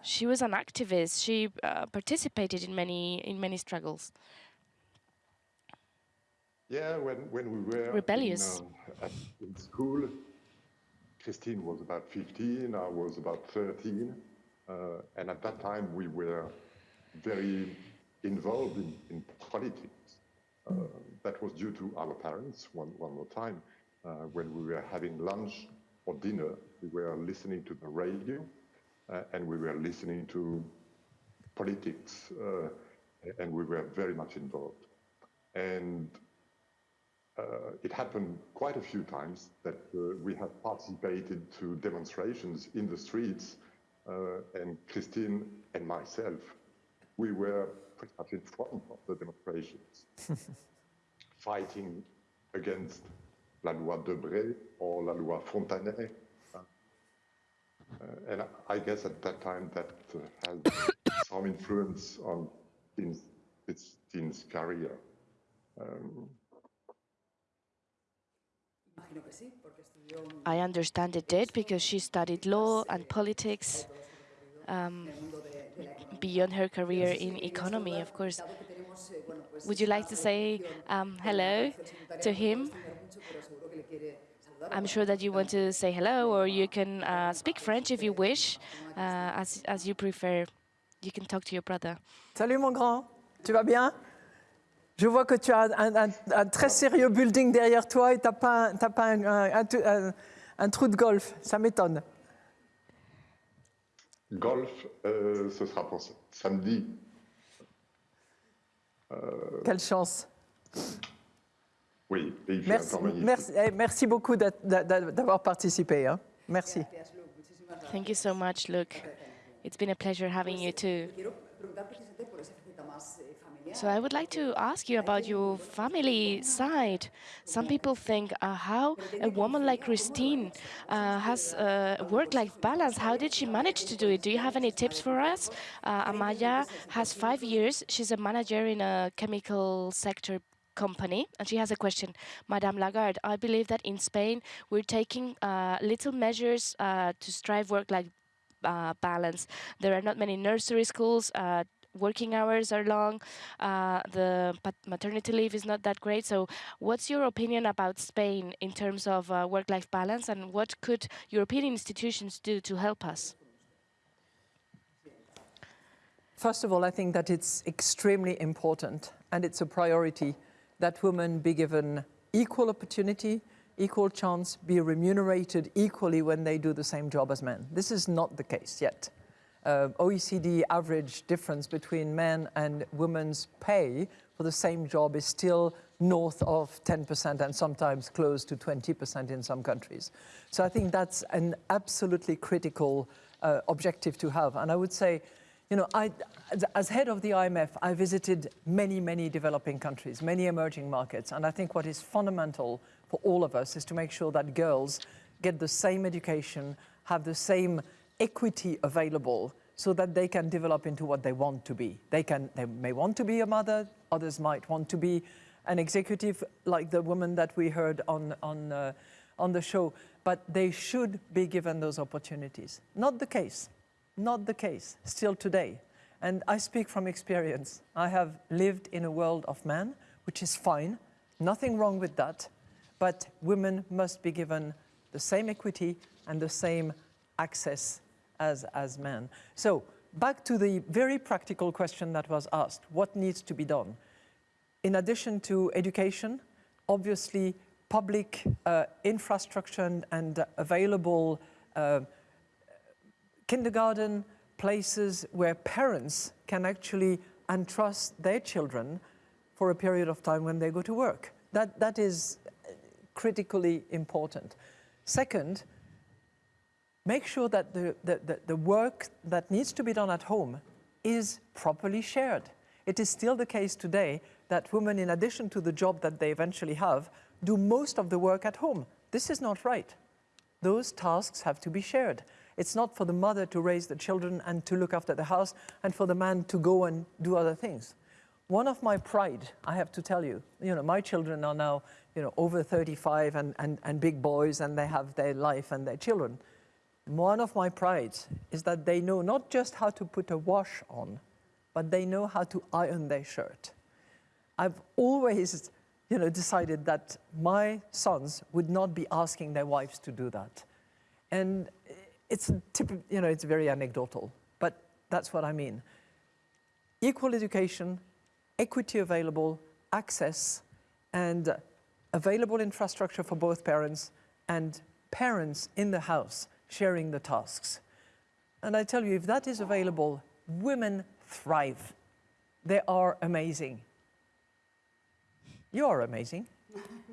She was an activist. She uh, participated in many in many struggles.
Yeah, when when we were
rebellious
in, uh, in school, Christine was about 15. I was about 13, uh, and at that time we were very involved in, in politics. Uh, that was due to our parents. One one more time uh, when we were having lunch or dinner, we were listening to the radio uh, and we were listening to politics uh, and we were very much involved. And uh, it happened quite a few times that uh, we have participated to demonstrations in the streets, uh, and Christine and myself, we were pretty much in front of the demonstrations, fighting against la loi Debré or la loi Fontanet. Uh, and I guess at that time that uh, had some influence on Christine's career. Um,
I understand it did because she studied law and politics um, beyond her career in economy, of course. Would you like to say um, hello to him? I'm sure that you want to say hello, or you can uh, speak French if you wish, uh, as, as you prefer. You can talk to your brother.
Salut mon grand, tu vas bien Je vois que tu as un, un, un, très sérieux building derrière toi et tu n'as pas, pas un, un, trou de golf. Ça m'étonne.
Golf, euh, ce sera pour samedi.
Euh... Quelle chance.
Oui, et il fait
merci,
un temps magnifique.
Merci, eh, merci beaucoup d'avoir participé. Hein. Merci.
Thank you so much, Luke. It's been a pleasure having you too. So I would like to ask you about your family side. Some people think uh, how a woman like Christine uh, has a work-life balance. How did she manage to do it? Do you have any tips for us? Uh, Amaya has five years. She's a manager in a chemical sector company and she has a question madame lagarde i believe that in spain we're taking uh, little measures uh, to strive work life uh, balance there are not many nursery schools uh, working hours are long, uh, the maternity leave is not that great. So what's your opinion about Spain in terms of uh, work-life balance and what could European institutions do to help us?
First of all, I think that it's extremely important and it's a priority that women be given equal opportunity, equal chance, be remunerated equally when they do the same job as men. This is not the case yet uh, OECD average difference between men and women's pay for the same job is still north of 10% and sometimes close to 20% in some countries. So I think that's an absolutely critical uh, objective to have. And I would say, you know, I, as head of the IMF, I visited many, many developing countries, many emerging markets. And I think what is fundamental for all of us is to make sure that girls get the same education, have the same equity available so that they can develop into what they want to be. They, can, they may want to be a mother, others might want to be an executive like the woman that we heard on, on, uh, on the show, but they should be given those opportunities. Not the case, not the case, still today. And I speak from experience. I have lived in a world of men, which is fine, nothing wrong with that, but women must be given the same equity and the same access as, as men. So back to the very practical question that was asked, what needs to be done? In addition to education, obviously public uh, infrastructure and, and available uh, kindergarten places where parents can actually entrust their children for a period of time when they go to work. That, that is critically important. Second, make sure that the, the, the, work that needs to be done at home is properly shared. It is still the case today that women, in addition to the job that they eventually have, do most of the work at home. This is not right. Those tasks have to be shared. It's not for the mother to raise the children and to look after the house and for the man to go and do other things. One of my pride, I have to tell you, you know, my children are now, you know, over 35 and, and, and big boys and they have their life and their children one of my prides is that they know not just how to put a wash on, but they know how to iron their shirt. I've always you know, decided that my sons would not be asking their wives to do that. And it's, you know, it's very anecdotal, but that's what I mean. Equal education, equity available, access, and available infrastructure for both parents, and parents in the house sharing the tasks. And I tell you, if that is available, women thrive. They are amazing. You are amazing.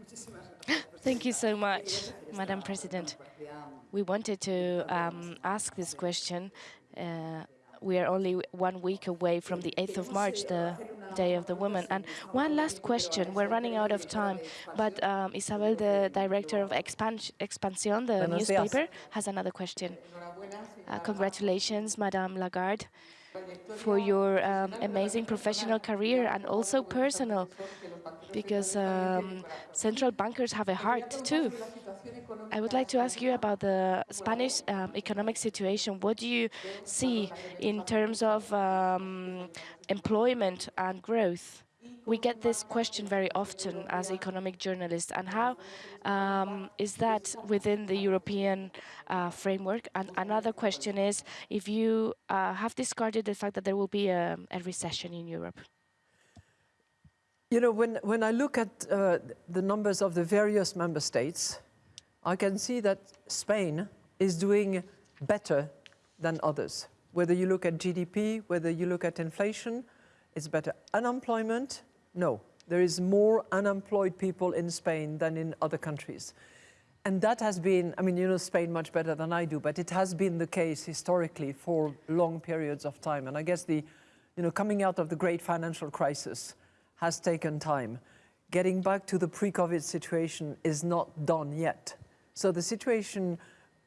Thank you so much, Madam President. We wanted to um, ask this question. Uh, we are only one week away from the 8th of March, the Day of the Woman. And one last question. We're running out of time, but um, Isabel, the director of Expan Expansión, the
Buenos días.
newspaper, has another question. Uh, congratulations, Madame Lagarde, for your um, amazing professional career and also personal, because um, central bankers have a heart too. I would like to ask you about the Spanish um, economic situation. What do you see in terms of um, employment and growth? We get this question very often as economic journalists, and how um, is that within the European uh, framework? And another question is if you uh, have discarded the fact that there will be a, a recession in Europe.
You know, when, when I look at uh, the numbers of the various member states, I can see that Spain is doing better than others. Whether you look at GDP, whether you look at inflation, it's better. Unemployment, no. There is more unemployed people in Spain than in other countries. And that has been, I mean, you know Spain much better than I do, but it has been the case historically for long periods of time. And I guess the, you know, coming out of the great financial crisis has taken time. Getting back to the pre-COVID situation is not done yet. So the situation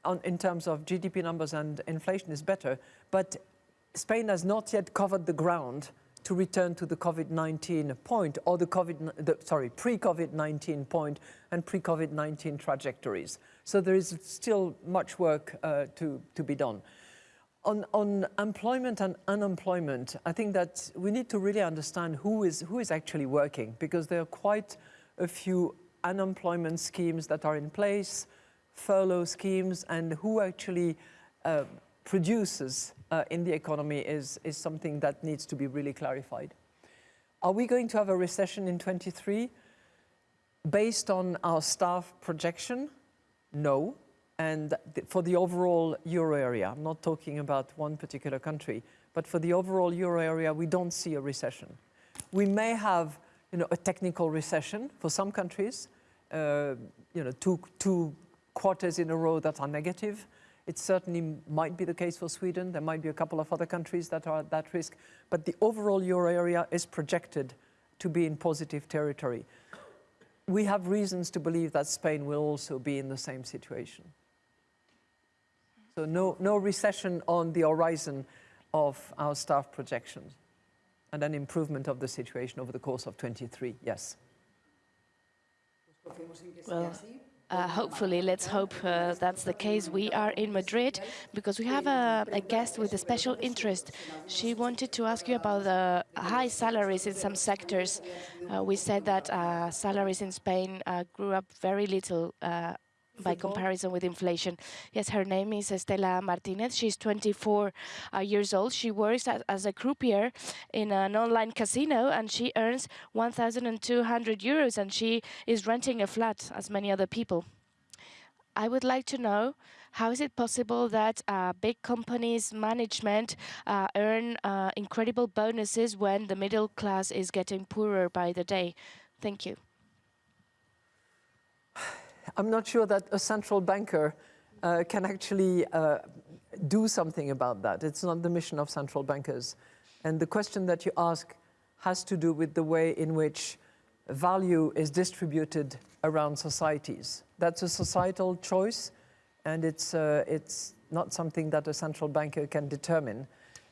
on, in terms of GDP numbers and inflation is better, but Spain has not yet covered the ground to return to the COVID-19 point or the COVID, the, sorry, pre-COVID-19 point and pre-COVID-19 trajectories. So there is still much work uh, to, to be done. On, on, employment and unemployment, I think that we need to really understand who is, who is actually working because there are quite a few unemployment schemes that are in place, furlough schemes, and who actually uh, produces uh, in the economy is, is something that needs to be really clarified. Are we going to have a recession in 23? Based on our staff projection, no. And th for the overall euro area, I'm not talking about one particular country, but for the overall euro area, we don't see a recession. We may have you know, a technical recession for some countries, uh, you know, two, two quarters in a row that are negative. It certainly might be the case for Sweden. There might be a couple of other countries that are at that risk. But the overall euro area is projected to be in positive territory. We have reasons to believe that Spain will also be in the same situation. So no, no recession on the horizon of our staff projections and an improvement of the situation over the course of 23, yes.
Well, uh, hopefully, let's hope uh, that's the case. We are in Madrid because we have a, a, guest with a special interest. She wanted to ask you about the high salaries in some sectors. Uh, we said that uh, salaries in Spain uh, grew up very little uh, by comparison with inflation. Yes, her name is Estela Martinez. She's 24 uh, years old. She works as, as, a croupier in an online casino and she earns 1,200 euros and she is renting a flat as many other people. I would like to know how is it possible that uh, big companies' management uh, earn uh, incredible bonuses when the middle class is getting poorer by the day? Thank you.
I'm not sure that a central banker uh, can actually uh, do something about that. It's not the mission of central bankers. And the question that you ask has to do with the way in which value is distributed around societies. That's a societal choice, and it's, uh, it's not something that a central banker can determine.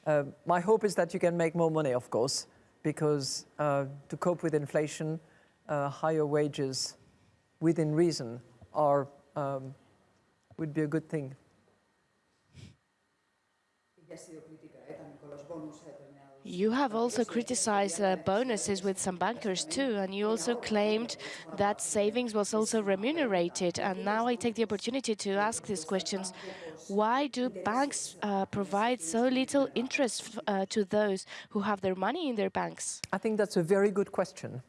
Uh, my hope is that you can make more money, of course, because uh, to cope with inflation, uh, higher wages within reason are, um, would be a good thing.
You have also criticized uh, bonuses with some bankers too, and you also claimed that savings was also remunerated. And now I take the opportunity to ask these questions. Why do banks uh, provide so little interest uh, to those who have their money in their banks?
I think that's a very good question,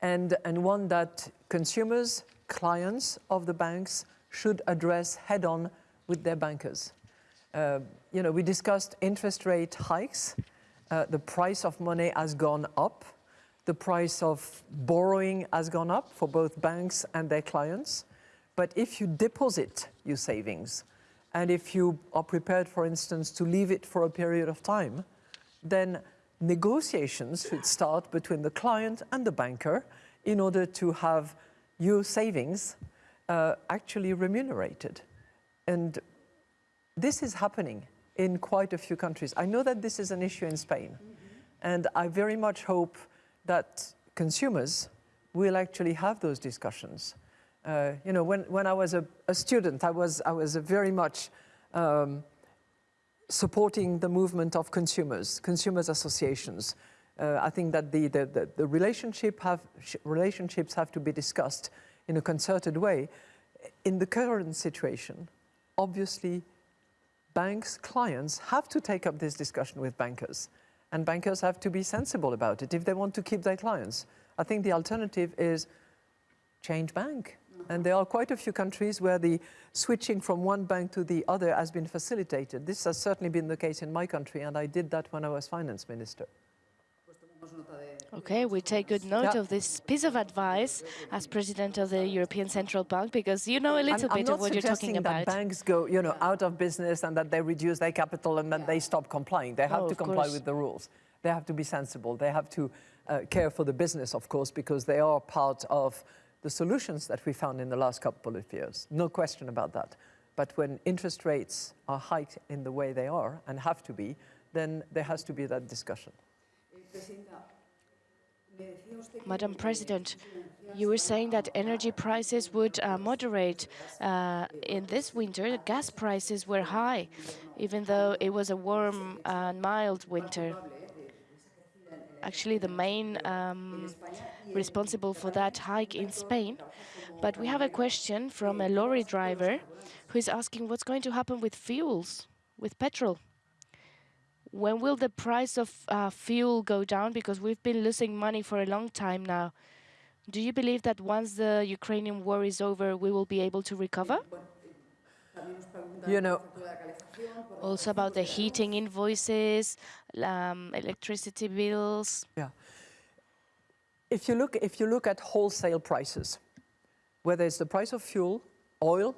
and, and one that consumers, clients of the banks should address head-on with their bankers. Uh, you know, we discussed interest rate hikes. Uh, the price of money has gone up. the price of borrowing has gone up for both banks and their clients. But if you deposit your savings, and if you are prepared, for instance, to leave it for a period of time, then negotiations should start between the client and the banker in order to have your savings uh, actually remunerated. And this is happening in quite a few countries. I know that this is an issue in Spain, mm -hmm. and I very much hope that consumers will actually have those discussions. Uh, you know, when, when I was a, a, student, I was, I was very much um, supporting the movement of consumers, consumers associations. Uh, I think that the, the, the, the relationship have, relationships have to be discussed in a concerted way. In the current situation, obviously banks, clients have to take up this discussion with bankers. And bankers have to be sensible about it if they want to keep their clients. I think the alternative is change bank. And there are quite a few countries where the switching from one bank to the other has been facilitated. This has certainly been the case in my country, and I did that when I was finance minister.
Okay, we take good note of this piece of advice as president of the European Central Bank because you know a little
I'm,
bit
I'm
of what you're talking about.
that banks go, you know, out of business and that they reduce their capital and that yeah. they stop complying. They have oh, to comply course. with the rules. They have to be sensible. They have to uh, care for the business, of course, because they are part of the solutions that we found in the last couple of years. No question about that. But when interest rates are hiked in the way they are and have to be, then there has to be that discussion.
Madam President, you were saying that energy prices would uh, moderate. Uh, in this winter, gas prices were high, even though it was a warm and mild winter. Actually, the main um, responsible for that hike in Spain. But we have a question from a lorry driver who is asking what's going to happen with fuels, with petrol. When will the price of uh, fuel go down? Because we've been losing money for a long time now. Do you believe that once the Ukrainian war is over, we will be able to recover?
You know,
also about the heating invoices, um, electricity bills.
Yeah. If you look, if you look at wholesale prices, whether it's the price of fuel, oil,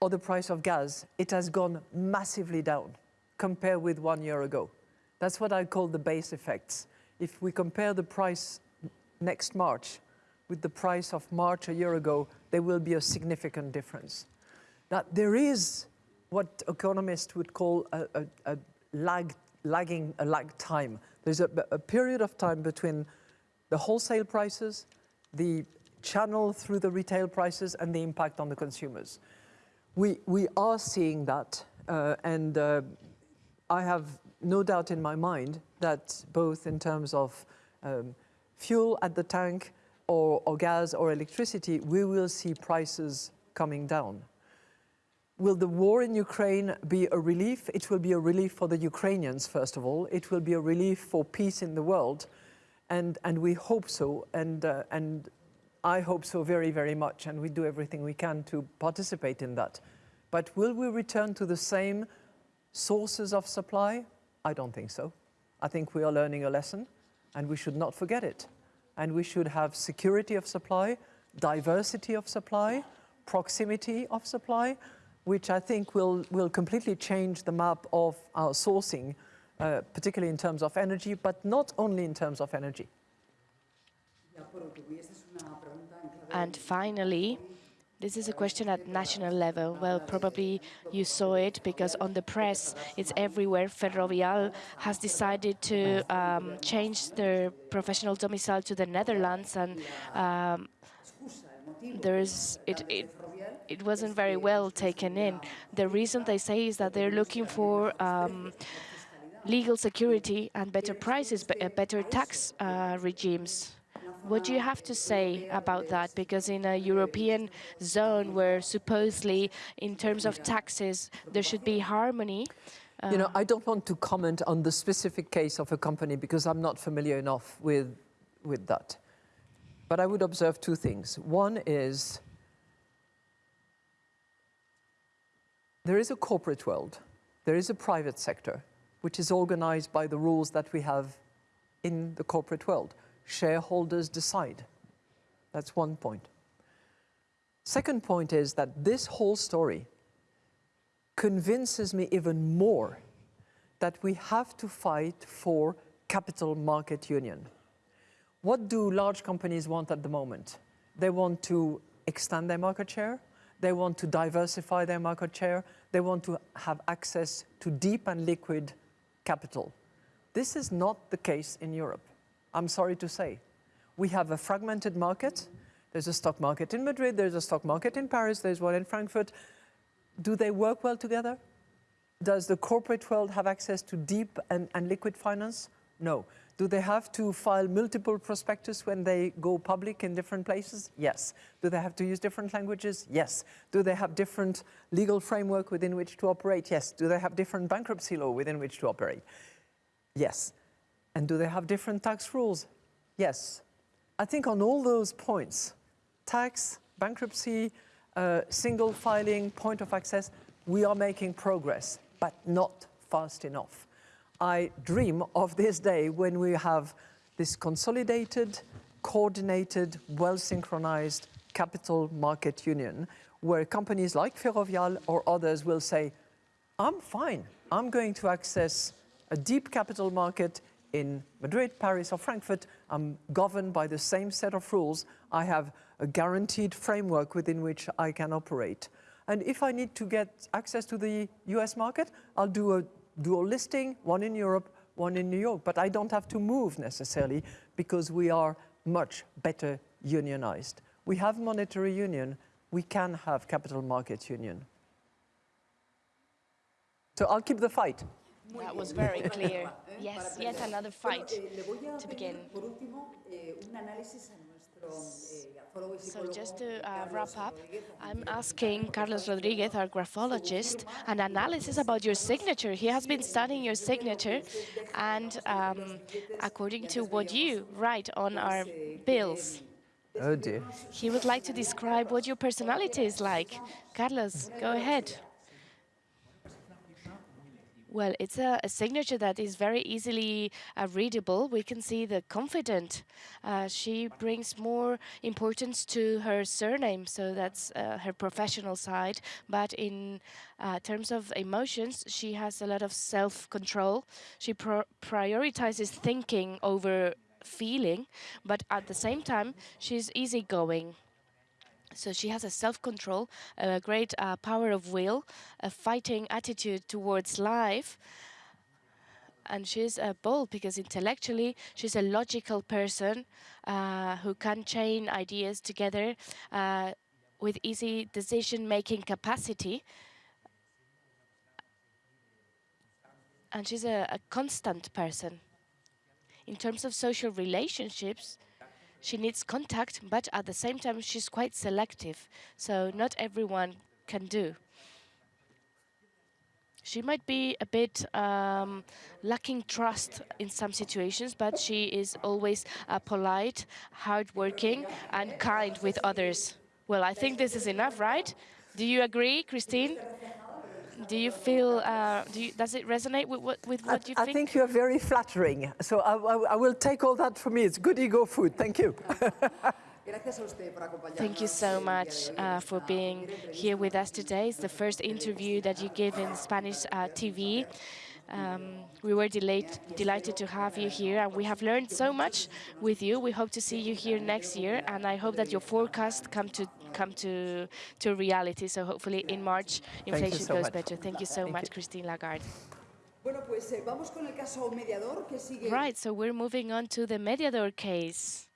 or the price of gas, it has gone massively down compared with one year ago. That's what I call the base effects. If we compare the price next March with the price of March a year ago, there will be a significant difference. Now, there is what economists would call a, a, a lag, lagging, a lag time. There's a, a period of time between the wholesale prices, the channel through the retail prices, and the impact on the consumers. We, we are seeing that, uh, and uh, I have no doubt in my mind that both in terms of um, fuel at the tank or, or gas or electricity, we will see prices coming down. Will the war in Ukraine be a relief? It will be a relief for the Ukrainians, first of all. It will be a relief for peace in the world. And, and we hope so. And, uh, and I hope so very, very much. And we do everything we can to participate in that. But will we return to the same Sources of supply? I don't think so. I think we are learning a lesson and we should not forget it. And we should have security of supply, diversity of supply, proximity of supply, which I think will, will completely change the map of our sourcing, uh, particularly in terms of energy, but not only in terms of energy.
And finally, this is a question at national level. Well, probably you saw it because on the press, it's everywhere. Ferrovial has decided to um, change their professional domicile to the Netherlands, and um, there's it, it it wasn't very well taken in. The reason they say is that they're looking for um, legal security and better prices, better tax uh, regimes. What do you have to say about that? Because in a European zone where supposedly, in terms of taxes, there should be harmony.
Uh, you know, uh, I don't want to comment on the specific case of a company because I'm not familiar enough with, with that. But I would observe two things. One is there is a corporate world, there is a private sector, which is organized by the rules that we have in the corporate world shareholders decide. That's one point. Second point is that this whole story convinces me even more that we have to fight for capital market union. What do large companies want at the moment? They want to extend their market share, they want to diversify their market share, they want to have access to deep and liquid capital. This is not the case in Europe, I'm sorry to say. We have a fragmented market. There's a stock market in Madrid, there's a stock market in Paris, there's one in Frankfurt. Do they work well together? Does the corporate world have access to deep and, and liquid finance? No. Do they have to file multiple prospectus when they go public in different places? Yes. Do they have to use different languages? Yes. Do they have different legal framework within which to operate? Yes. Do they have different bankruptcy law within which to operate? Yes. And do they have different tax rules? Yes. I think on all those points, tax, bankruptcy, uh, single filing, point of access, we are making progress, but not fast enough. I dream of this day when we have this consolidated, coordinated, well-synchronized capital market union where companies like Ferrovial or others will say, I'm fine, I'm going to access a deep capital market in Madrid, Paris or Frankfurt, I'm governed by the same set of rules. I have a guaranteed framework within which I can operate. And if I need to get access to the US market, I'll do a dual listing, one in Europe, one in New York. But I don't have to move necessarily because we are much better unionized. We have monetary union, we can have capital market union. So I'll keep the fight.
That was very clear. Yes, yet another fight to begin. So just to uh, wrap up, I'm asking Carlos Rodriguez, our graphologist, an analysis about your signature. He has been studying your signature, and um, according to what you write on our bills,
Oh dear.
he would like to describe what your personality is like. Carlos, go ahead. Well, it's a, a, signature that is very easily uh, readable. We can see the confident. Uh, she brings more importance to her surname, so that's uh, her professional side. But in uh, terms of emotions, she has a lot of self-control. She prioritizes thinking over feeling, but at the same time, she's easygoing. So she has a self-control, a great uh, power of will, a fighting attitude towards life. And she's uh, bold because intellectually she's a logical person uh, who can chain ideas together uh, with easy decision-making capacity. And she's a, a constant person. In terms of social relationships, she needs contact, but at the same time, she's quite selective. So not everyone can do. She might be a bit um, lacking trust in some situations, but she is always uh, polite, hardworking, and kind with others. Well, I think this is enough, right? Do you agree, Christine? Do you feel, uh, do you, does it resonate with what, with what
I,
you
I
think?
I think you're very flattering. So I, I, I, will take all that for me. It's good ego food. Thank you.
Thank you so much uh, for being here with us today. It's the first interview that you give in Spanish uh, TV. Um, we were delighted to have you here, and we have learned so much with you. We hope to see you here next year, and I hope that your forecast come to come to to reality. So hopefully in March inflation
so
goes
much.
better. Thank you so
Thank
much,
you.
Christine Lagarde.
Bueno, pues eh, vamos con el caso mediador que sigue.
Right, so we're moving on to the Mediador case.